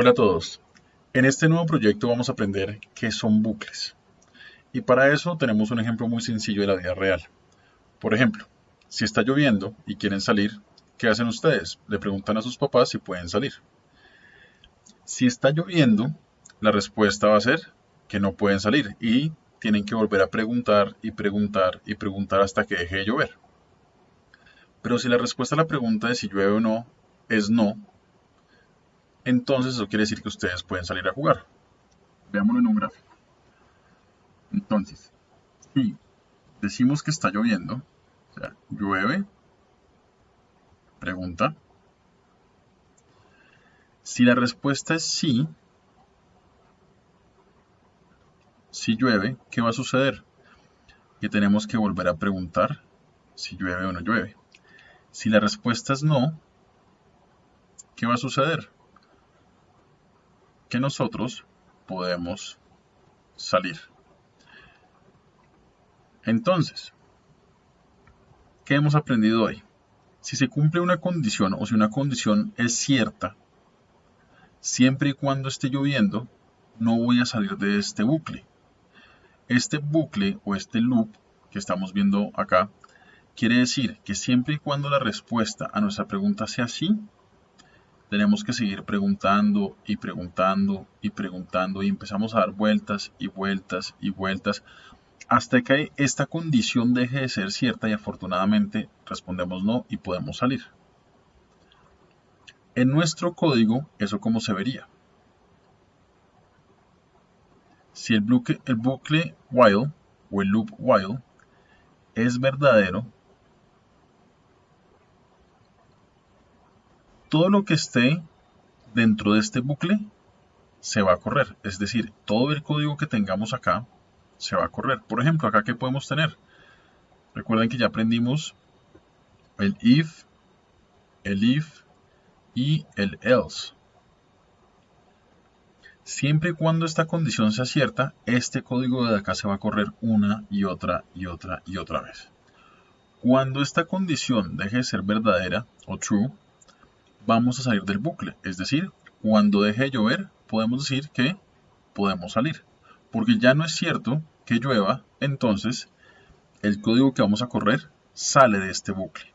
Hola a todos. En este nuevo proyecto vamos a aprender qué son bucles. Y para eso tenemos un ejemplo muy sencillo de la vida real. Por ejemplo, si está lloviendo y quieren salir, ¿qué hacen ustedes? Le preguntan a sus papás si pueden salir. Si está lloviendo, la respuesta va a ser que no pueden salir y tienen que volver a preguntar y preguntar y preguntar hasta que deje de llover. Pero si la respuesta a la pregunta de si llueve o no es no, entonces eso quiere decir que ustedes pueden salir a jugar. Veámoslo en un gráfico. Entonces, si decimos que está lloviendo, o sea, llueve, pregunta. Si la respuesta es sí, si llueve, ¿qué va a suceder? Que tenemos que volver a preguntar si llueve o no llueve. Si la respuesta es no, ¿qué va a suceder? Que nosotros podemos salir. Entonces, ¿qué hemos aprendido hoy? Si se cumple una condición o si una condición es cierta, siempre y cuando esté lloviendo, no voy a salir de este bucle. Este bucle o este loop que estamos viendo acá quiere decir que siempre y cuando la respuesta a nuestra pregunta sea sí, tenemos que seguir preguntando y preguntando y preguntando y empezamos a dar vueltas y vueltas y vueltas hasta que esta condición deje de ser cierta y afortunadamente respondemos no y podemos salir. En nuestro código, ¿eso cómo se vería? Si el bucle, el bucle while o el loop while es verdadero, todo lo que esté dentro de este bucle se va a correr. Es decir, todo el código que tengamos acá se va a correr. Por ejemplo, acá que podemos tener. Recuerden que ya aprendimos el if, el if y el else. Siempre y cuando esta condición sea cierta, este código de acá se va a correr una y otra y otra y otra vez. Cuando esta condición deje de ser verdadera o true, vamos a salir del bucle. Es decir, cuando deje de llover, podemos decir que podemos salir. Porque ya no es cierto que llueva, entonces el código que vamos a correr sale de este bucle.